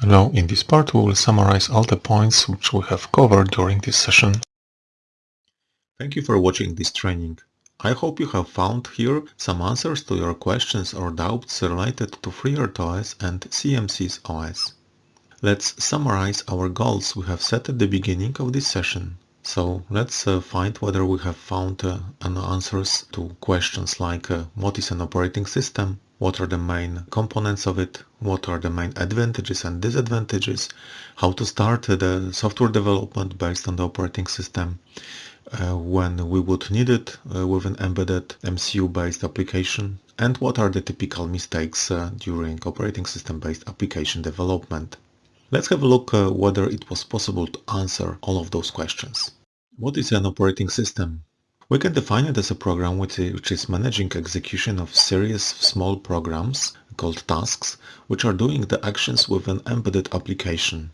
Hello, in this part we will summarize all the points which we have covered during this session. Thank you for watching this training. I hope you have found here some answers to your questions or doubts related to FreeRTOS and CMSIS OS. Let's summarize our goals we have set at the beginning of this session. So let's uh, find whether we have found uh, an answers to questions like uh, what is an operating system, what are the main components of it, what are the main advantages and disadvantages, how to start the software development based on the operating system, uh, when we would need it uh, with an embedded MCU-based application, and what are the typical mistakes uh, during operating system-based application development. Let's have a look uh, whether it was possible to answer all of those questions. What is an operating system? We can define it as a program which is managing execution of series of small programs called tasks, which are doing the actions with an embedded application.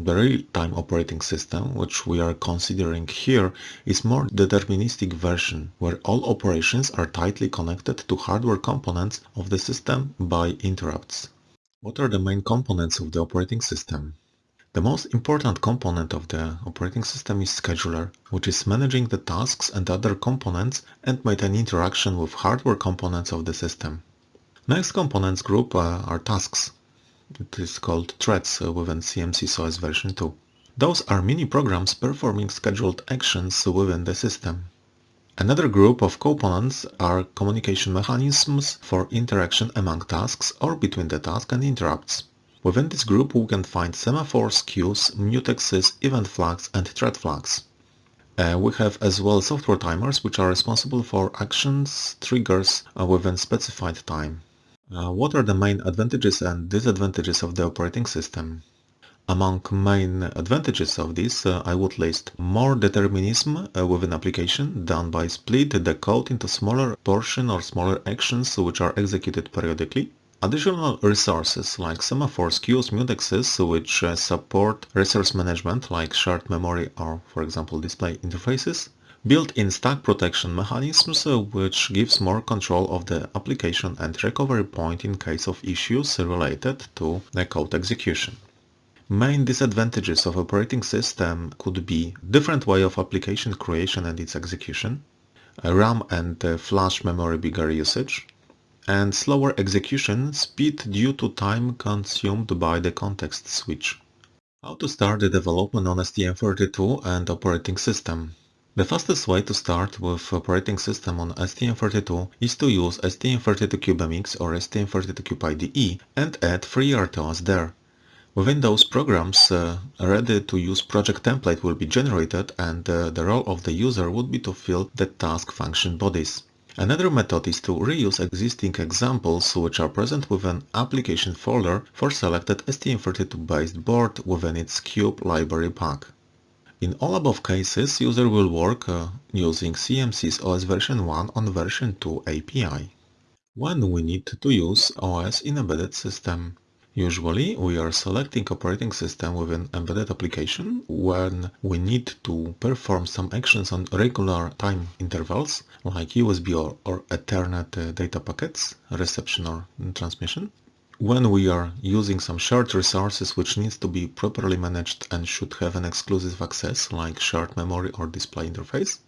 The real-time operating system, which we are considering here, is more deterministic version, where all operations are tightly connected to hardware components of the system by interrupts. What are the main components of the operating system? The most important component of the operating system is scheduler, which is managing the tasks and other components and might an interaction with hardware components of the system. Next components group uh, are tasks. It is called threads uh, within CMSIS OS version 2. Those are mini programs performing scheduled actions within the system. Another group of components are communication mechanisms for interaction among tasks or between the task and interrupts. Within this group we can find semaphores, queues, mutexes, event flags and thread flags. Uh, we have as well software timers which are responsible for actions, triggers uh, within specified time. Uh, what are the main advantages and disadvantages of the operating system? Among main advantages of this, uh, I would list more determinism uh, within application done by split the code into smaller portion or smaller actions which are executed periodically. Additional resources like semaphores, queues, mutexes, which uh, support resource management like shared memory or, for example, display interfaces. Built-in stack protection mechanisms, uh, which gives more control of the application and recovery point in case of issues related to the code execution. Main disadvantages of operating system could be different way of application creation and its execution, RAM and uh, flash memory bigger usage, and slower execution speed due to time consumed by the context switch. How to start the development on STM32 and operating system. The fastest way to start with operating system on STM32 is to use STM32CubeMX or STM32Cube and add FreeRTOS there. Within those programs, uh, a ready-to-use project template will be generated and uh, the role of the user would be to fill the task function bodies. Another method is to reuse existing examples which are present within application folder for selected STM32 based board within its Cube library pack. In all above cases, user will work uh, using CMSIS OS version 1 on version 2 API. When we need to use OS in embedded system, Usually, we are selecting operating system within embedded application when we need to perform some actions on regular time intervals, like USB or, or Ethernet uh, data packets, reception or transmission. When we are using some shared resources which needs to be properly managed and should have an exclusive access, like shared memory or display interface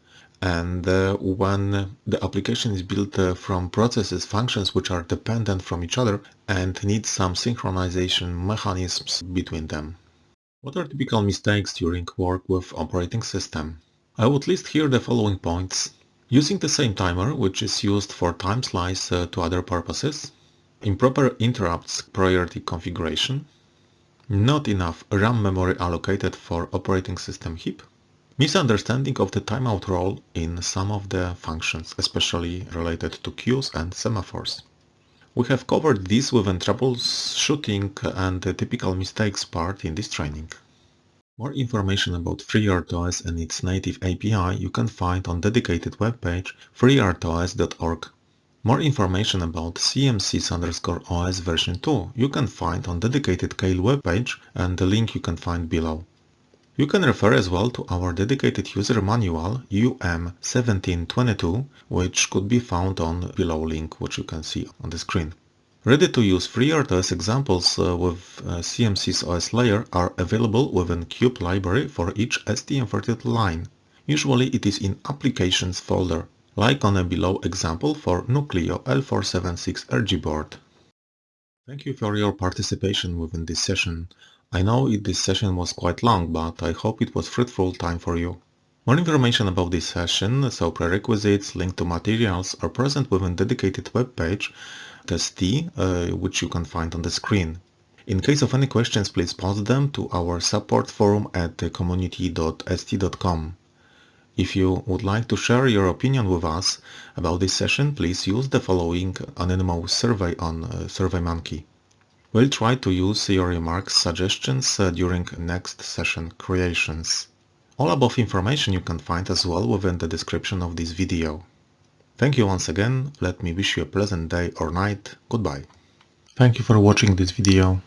and uh, when the application is built uh, from processes, functions which are dependent from each other and need some synchronization mechanisms between them. What are typical mistakes during work with operating system? I would list here the following points. Using the same timer, which is used for time slice uh, to other purposes, improper interrupts priority configuration, not enough RAM memory allocated for operating system heap, Misunderstanding of the timeout role in some of the functions, especially related to queues and semaphores. We have covered this within troubleshooting and the typical mistakes part in this training. More information about FreeRTOS and its native API you can find on dedicated webpage freertos.org. More information about CMSIS underscore OS version 2 you can find on dedicated Keil webpage and the link you can find below. You can refer as well to our dedicated user manual UM1722 which could be found on below link which you can see on the screen. Ready-to-use FreeRTOS examples uh, with uh, CMSIS OS layer are available within Cube library for each STM32 line. Usually it is in Applications folder, like on a below example for Nucleo L476 RG board. Thank you for your participation within this session. I know this session was quite long, but I hope it was fruitful time for you. More information about this session, so prerequisites, link to materials, are present within dedicated web page test uh, which you can find on the screen. In case of any questions, please post them to our support forum at community.st.com. If you would like to share your opinion with us about this session, please use the following anonymous survey on uh, SurveyMonkey. We'll try to use your remarks, suggestions uh, during next session creations. All above information you can find as well within the description of this video. Thank you once again, let me wish you a pleasant day or night, goodbye. Thank you for watching this video.